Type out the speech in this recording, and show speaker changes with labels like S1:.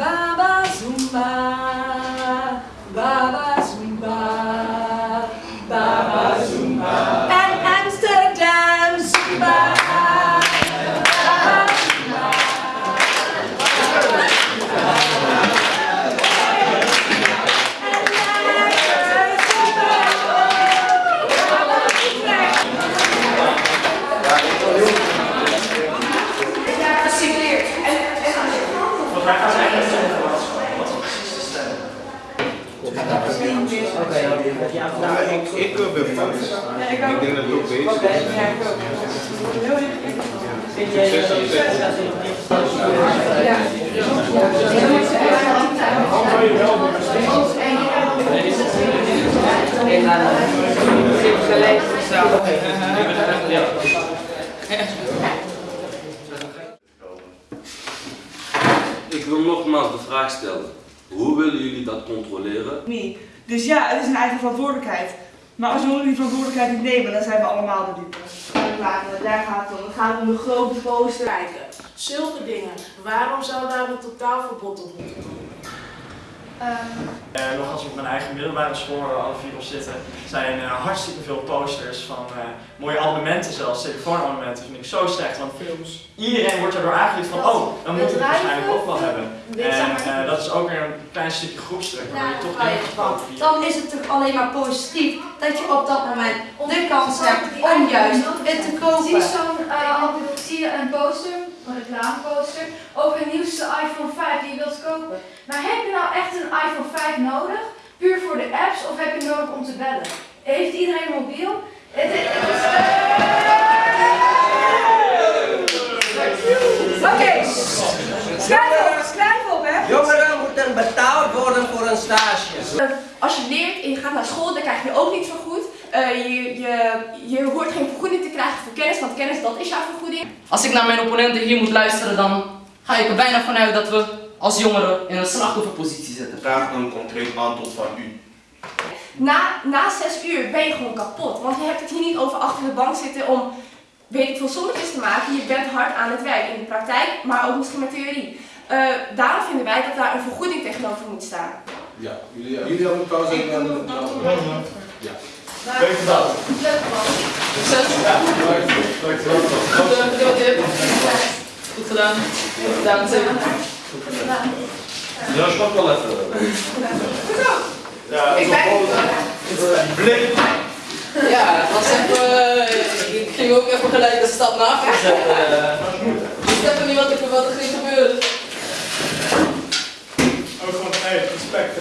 S1: Baba Zumba, Baba Zumba, Baba Zumba.
S2: Ik, denk dat het ook bezig is.
S3: Ik wil nogmaals de vraag stellen. Hoe willen jullie dat controleren?
S4: niet. Dus ja, het is een eigen verantwoordelijkheid. Maar als jullie die verantwoordelijkheid niet nemen, dan zijn we allemaal de dupe. Daar gaat het om. Het gaat om de grote poster.
S5: Zulke dingen. Waarom zou daar een totaalverbod op moeten komen?
S6: Eh, nog als ik op mijn eigen middelbare school waar alle vier op zitten, zijn er hartstikke veel posters van eh, mooie abonnementen zelfs, telefoonabonnementen, vind ik zo slecht. Want iedereen wordt erdoor aangeleerd van, oh, dan moet ik het waarschijnlijk ook wel hebben. En eh, dat is ook weer een klein stukje groepsdruk, waardoor je toch via-
S1: Dan is het toch alleen maar positief dat je op dat moment de kans hebt om juist het te
S7: Zie
S1: kopen.
S7: zo'n, eh, zie je een poster, reclameposter, over een nieuwste iPhone 5 die je wilt kopen. Maar heb je nou echt een iPhone 5 nodig? Puur voor de apps of heb je nodig om te bellen? Heeft iedereen een mobiel? Het is,
S1: Oké, schrijf op, schrijf op hè.
S8: Jongeren moeten betaald worden voor een stage.
S9: Als je leert en je gaat naar school, dan krijg je ook niets vergoed. Eh je, je, je hoort geen vergoeding te krijgen voor kennis, want kennis dat is jouw vergoeding.
S10: Als ik naar mijn opponenten hier moet luisteren, dan ga ik er bijna vanuit dat we als jongeren in een slachtofferpositie zitten.
S2: Vraag een concreet antwoord van u.
S9: Na, na zes uur ben je gewoon kapot, want je hebt het hier niet over achter de bank zitten om, weet ik veel, sommetjes te maken. Je bent hard aan het werk in de praktijk, maar ook misschien met theorie. Eh, daarom vinden wij dat daar een vergoeding tegenover moet staan.
S2: Ja, jullie, jullie hebben pauze en dan... Ja.
S6: Dat.
S7: leuk man.
S10: Goed gedaan. Goed gedaan.
S3: Ja, wel even.
S6: Ja,
S9: Ik ben.
S10: Ja, het was even, ik ging ook even gelijk een stap na. Ik snap niet wat er, er ging gebeuren.
S6: Ook gewoon, hey, respect.